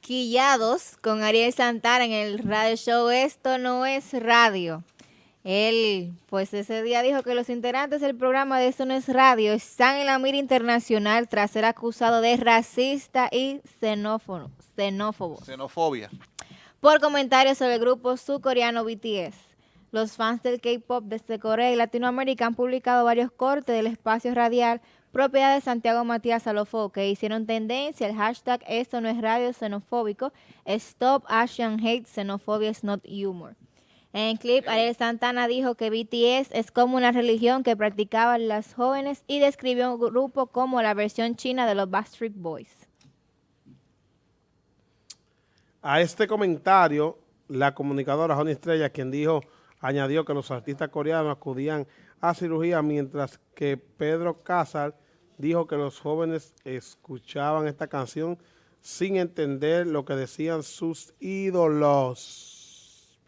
Quillados con Ariel Santana en el radio show Esto no es radio. Él, pues ese día dijo que los integrantes del programa de Esto no es radio están en la mira internacional tras ser acusado de racista y xenófobo, xenófobo Xenofobia. por comentarios sobre el grupo surcoreano BTS. Los fans del K-pop desde Corea y Latinoamérica han publicado varios cortes del espacio radial propiedad de Santiago Matías Salofo que hicieron tendencia el hashtag Esto no es radio xenofóbico, Stop Asian Hate, Xenophobia is not humor. En el clip, Ariel Santana dijo que BTS es como una religión que practicaban las jóvenes y describió un grupo como la versión china de los Backstreet Boys. A este comentario, la comunicadora Joni Estrella, quien dijo, añadió que los artistas coreanos acudían a cirugía, mientras que Pedro Casal dijo que los jóvenes escuchaban esta canción sin entender lo que decían sus ídolos.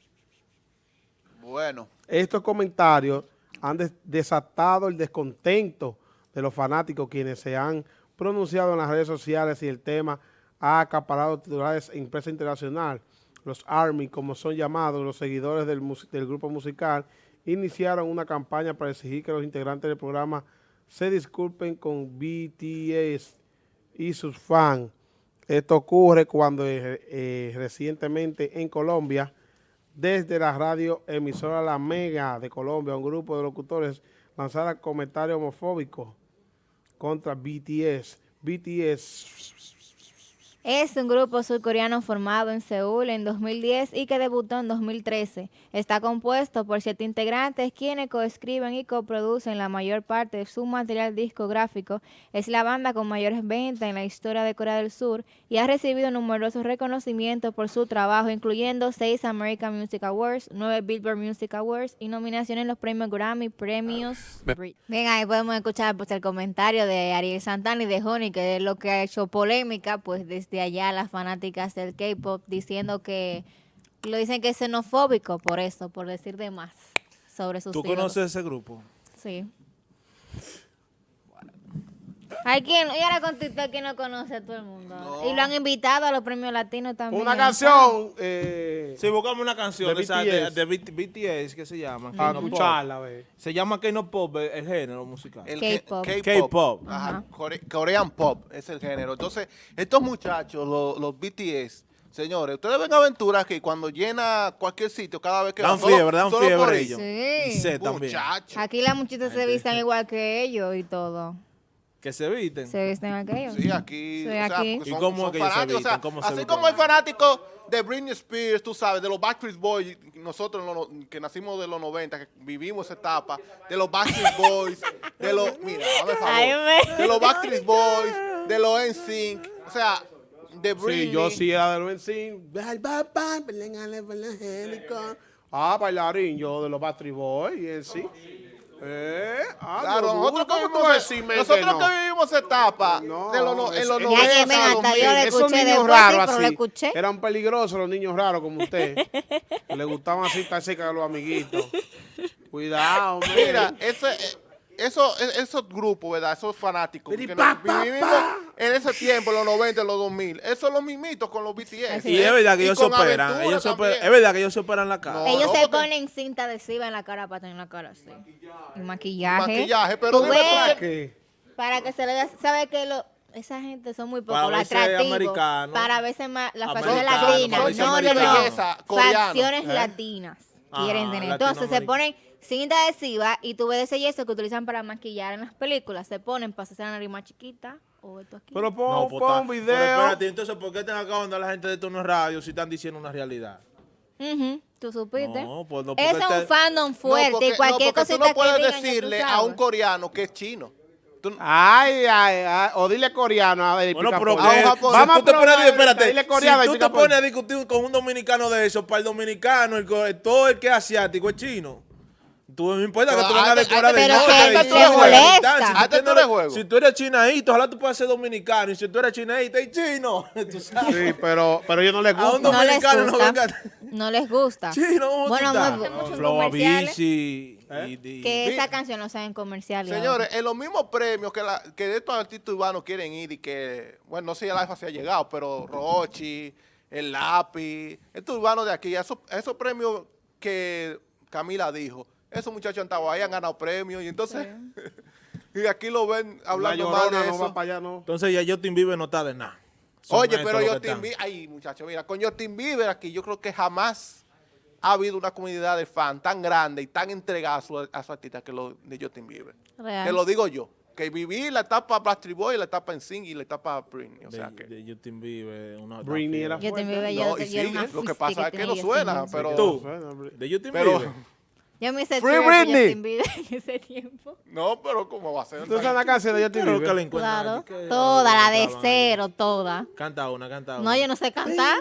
Bueno. Estos comentarios han des- desatado el descontento de los fanáticos quienes se han pronunciado en las redes sociales y el tema ha acaparado titulares en prensa internacional. Los ARMY, como son llamados los seguidores del, del grupo musical, iniciaron una campaña para exigir que los integrantes del programa se disculpen con BTS y sus fans. Esto ocurre cuando eh, eh, recientemente en Colombia, desde la radio emisora La Mega de Colombia, un grupo de locutores lanzara comentarios homofóbicos contra BTS. BTS Es un grupo surcoreano formado en Seúl en 2010 y que debutó en 2013. Está compuesto por siete integrantes quienes coescriben y coproducen la mayor parte de su material discográfico. Es la banda con mayores ventas en la historia de Corea del Sur y ha recibido numerosos reconocimientos por su trabajo, incluyendo seis American Music Awards, nueve Billboard Music Awards y nominaciones en los premios Grammy, premios... Brit. Bien, ahí podemos escuchar pues, el comentario de Ariel Santana y de Honey, que es lo que ha hecho polémica, pues desde allá las fanáticas del K-pop diciendo que lo dicen que es xenofóbico por eso, por decir de más sobre sus ¿Tú ídolos. conoces ese grupo? Sí. Hay quien, y ahora con TikTok que no conoce a todo el mundo. Y lo han invitado a los premios latinos también. Una canción eh, Sí, buscamos una canción De esa- BTS. de BT BTS que se llama. para escucharla. Se llama K-pop el género musical. El K-pop. K-pop. Ajá. Core- Korean pop es el género. Entonces, estos muchachos, lo- los BTS, señores, ustedes ven aventuras que cuando llena cualquier sitio, cada vez que Dan fiebre, dan fiebre ello. ellos. Y Sí. sé también. Muchachos. Aquí las muchachitas se vistan igual que ellos y todo. Que se visten. Se visten igual que ellos. Sí, aquí. Sí, o sea, aquí. ¿Y cómo es que se fanáticos, o sea, visten? ¿Cómo se así visten? como hay fanáticos de Britney Spears, tú sabes, de los Backstreet Boys, nosotros los que nacimos de los 90, que vivimos esa etapa, de los Backstreet Boys, de los, mira, dame favor, Ay, me- de los Backstreet Boys, de los NSYNC, o sea, de Britney. Sí, yo sí era de los NSYNC. Ah, bailarín, yo de los Backstreet Boys y sí. Eh, ah, Claro, nosotros, duro, ¿cómo tú nosotros que no? que vivimos esa etapa No, de los, no- en los es- Ya, 90, que ven, hasta yo le Esos escuché niños después, raros pero lo así, escuché. eran peligrosos los niños raros como usted. le gustaban así estar cerca de los amiguitos. Cuidado, Mira, ese, eh, eso, e- esos grupos, ¿verdad? Esos fanáticos Piri, que pa, nos pa, vivimos pa. En ese tiempo, los 90, en los 2000. Eso es los mimitos con los BTS. Así Y es verdad que Y ellos se operan. Ellos operan- es verdad que ellos se operan la cara. No, Ellos no, se porque- ponen cinta adhesiva en la cara para tener la cara así. Y maquillaje. Maquillaje, pero Tú dime ves, por ¿Qué? Para que se le vea, ¿sabe que lo, esa gente son muy Para poco atractivos? Para verse más las facciones para latinas. No, no, no. Facciones ¿Eh? latinas Ah, quieren tener. Entonces se ponen cinta adhesiva y tú ves ese yeso que utilizan para maquillar en las películas. Se ponen para hacerse la nariz más chiquita o esto aquí. Pero pon, No, pues, pon está- un Pero video. espérate, entonces, ¿por qué están acabando la gente de Tono Radio si están diciendo una realidad? Ujú, ¿Tú supiste? No, pues no, es un te- fandom No, fuerte porque- y cualquier tú no puedes que digan, decirle a un coreano que es chino. Tú- Ay, ay, ay. O dile coreano. A ver, Bueno, pero. Vamos si tú te pones a probar, espérate, dile coreano, si tú te pones a discutir con un dominicano de eso, para el dominicano, el, todo el que es asiático es chino. Tú no importa que tú vengas de Corea del pero Norte. Si tú eres chinaíto, ojalá tú puedas ser dominicano. Y si tú eres chinaíta y chino, tú sabes. Sí, pero, pero ellos no les A un gusta. No les dominicano no gusta. venga. No les gusta. Chino, ¿cómo tú Bueno, Flow comerciales. Y- y- Que esa canción no sea en comercial. y Señores, en los mismos premios que, la, que de estos artistas urbanos quieren ir y que, bueno, no sé si el alfa se ha llegado, pero Rochi, el lápiz, estos urbanos de aquí, esos, esos premios que Camila dijo, esos muchachos han estado ahí, han ganado premios y entonces, y aquí lo ven La hablando más llorona de no eso. va para allá, no. Entonces ya Justin Bieber no está de nada. Son Oye, pero Justin. Bieber, ay muchachos, mira, con Justin Bieber aquí yo creo que jamás ha habido una comunidad de fans tan grande y tan entregada a su, a su artista que lo de Justin Bieber. Real. Te lo digo yo, que viví la etapa Backstreet Boy, la etapa NSYNC y la etapa Britney, o De, sea que... de Justin Bieber. Una Britney era yo, No, yo y sí, lo que pasa es que no Justin suena, pero... Tú. De Justin Pero- Bieber. Yo me hice Free Britney. Justin Bieber en ese tiempo. No, pero ¿cómo va a ser? ¿Tú sabes la canción de Justin que Bieber? encuentran Claro. que- Toda, la de cero, toda. Canta una, canta una. No, yo no sé cantar.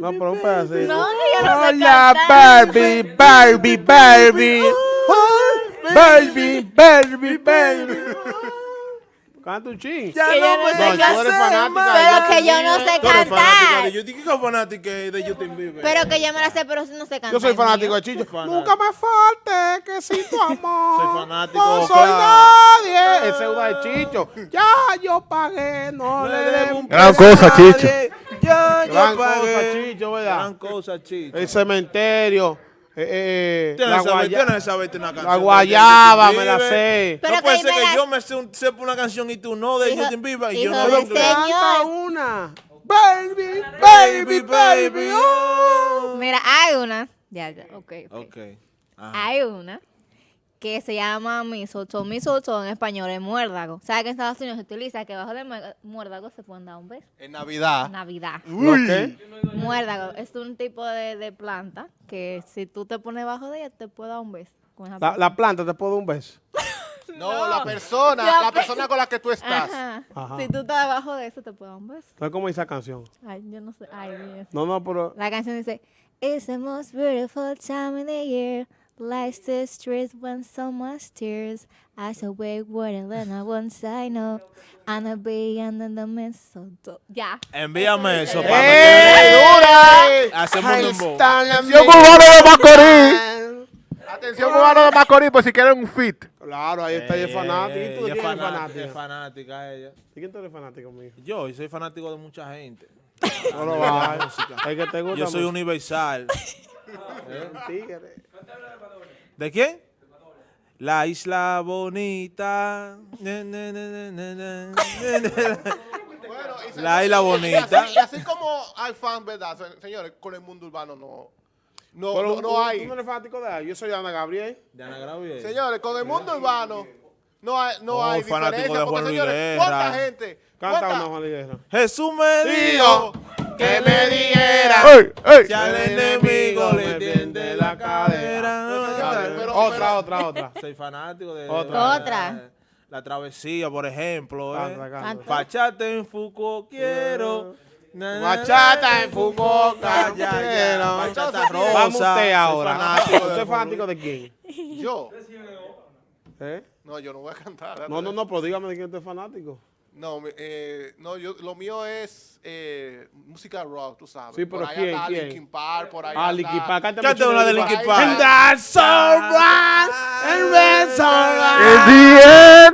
No, pero un pedacito. No, que yo no sé Hola, cantar. Barbie, Barbie, Barbie. Barbie, Barbie, Barbie. Canta un ching. Ya Que yo no no me sé No, Pero que yo no sé cantar. de Justin. ¿Qué fanática de Justin Bieber? Pero que yo me la sé, pero no sé cantar. Yo soy fanático de Chicho. Nunca me falte que si tu amor. Soy fanático, No soy claro. nadie. Ese es una de Chicho. Ya yo pagué, no le debo un Gran cosa. Chicho. Ya, Gran yo pagué. cosa, Chicho, ¿verdad? Gran cosa, Chicho. El cementerio. Eh, eh, Tienes la, guaya- tienes que saberte una canción. la guayaba, me la sé. Pero no puede ser que la- yo me sé un- sepa una canción y tú no de Hijo- Justin Bieber y yo no señor. canta una. Baby, baby, baby. oh. Mira, hay una. Ya, ya, ok. ok. Hay una que se llama mistletoe. Mistletoe en español es muérdago. ¿Sabes que en Estados Unidos se utiliza que debajo del mu- muérdago se pueden dar un beso? En Navidad. Navidad. ¿Lo qué? Muérdago es un tipo de, de planta que si tú te pones debajo de ella te puede dar un beso. con esa La, la planta te puede dar un beso. No, la persona, La la pe- persona con la que tú estás. Ajá. Ajá. Si tú estás debajo de eso te puede dar un beso. ¿Sabes cómo dice esa canción? Ay, yo no sé. Ay, Dios. No, no, pero. La canción dice, It's the most beautiful time of the year. Life's the streets when so much tears. I shall wake water and I once I know. And I'll be under the mistletoe. Ya. Envíame eso, ¡Ey, para dura! Hacemos un Atención, cubano de Macorís. Atención, cubano de Macorís, por si quieren un fit. Claro, ahí está, ella es fanática. ¿Y tú Ella quién es fanática, es fanática? ella. ¿De quién tú eres fanático, mijo? Yo, yo soy fanático de mucha gente. No lo De va. la música. Es que te gusta Yo soy mucho. universal. Tigre. ¿De quién? La isla bonita. La isla bonita. así, y así como hay fans, ¿verdad? Se- Señores, con el mundo urbano no, no, Pero no, tú- no ¿Tú hay. no eres fanático de ella? Yo soy Ana Gabriel. Diana Gravier. Señores, con el mundo urbano no hay, no Oh, hay fanático diferencia. de Porque, Juan señores, Luis ¿cuánta gente? Canta cuánta- una Juan Liguera. Jesús me Dijo dijo que me dijera ¡Ey, ey! si al enemigo le tiende la cadera. Otra, otra, otra. Soy fanático de Otra. Otra. La travesía, por ejemplo. Canta, ¿eh? canta. Bachata en Foucault quiero. Na, Bachata en Foucault quiero. Bachata rosa. Vamos usted ahora. fanático de ¿Usted es fanático de quién? Yo. ¿Eh? No, yo no voy a cantar. No, no, no, pero dígame de quién usted es fanático. No, eh, no yo, lo mío es eh, música rock, tú sabes. Sí, pero por ahí ¿quién, anda quién? Linkin Park, por ahí Ah, anda- Linkin Park. Cántame una de Linkin Park. And that's alright, and that's alright. Eh,